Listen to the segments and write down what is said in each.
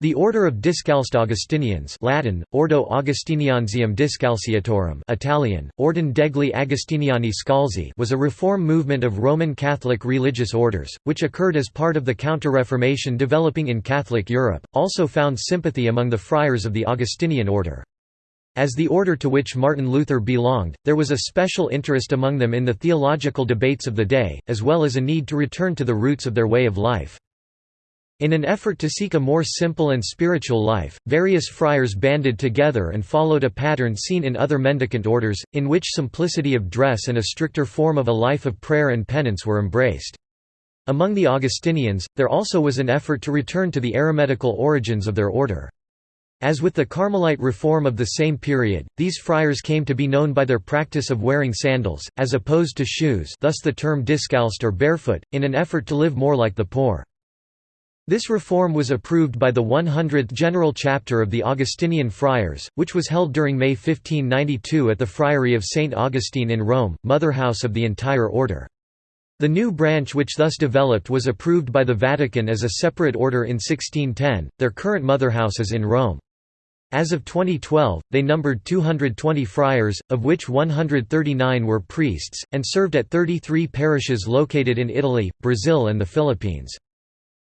The Order of Discalced Augustinians Latin, Ordo Augustiniansium Discalceatorum Italian, Ordine degli Agostiniani Scalzi was a reform movement of Roman Catholic religious orders, which occurred as part of the Counter-Reformation developing in Catholic Europe, also found sympathy among the friars of the Augustinian order. As the order to which Martin Luther belonged, there was a special interest among them in the theological debates of the day, as well as a need to return to the roots of their way of life. In an effort to seek a more simple and spiritual life, various friars banded together and followed a pattern seen in other mendicant orders, in which simplicity of dress and a stricter form of a life of prayer and penance were embraced. Among the Augustinians, there also was an effort to return to the eremitical origins of their order. As with the Carmelite reform of the same period, these friars came to be known by their practice of wearing sandals, as opposed to shoes thus the term discalced or barefoot, in an effort to live more like the poor. This reform was approved by the 100th General Chapter of the Augustinian Friars, which was held during May 1592 at the Friary of St. Augustine in Rome, motherhouse of the entire order. The new branch which thus developed was approved by the Vatican as a separate order in 1610, their current motherhouse is in Rome. As of 2012, they numbered 220 friars, of which 139 were priests, and served at 33 parishes located in Italy, Brazil and the Philippines.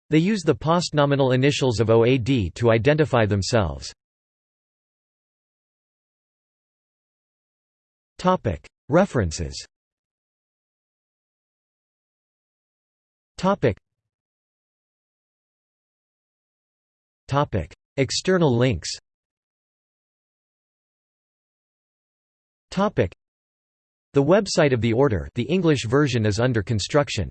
They use the postnominal initials of OAD to identify themselves. References. External links. The website of the Order the English version is under construction.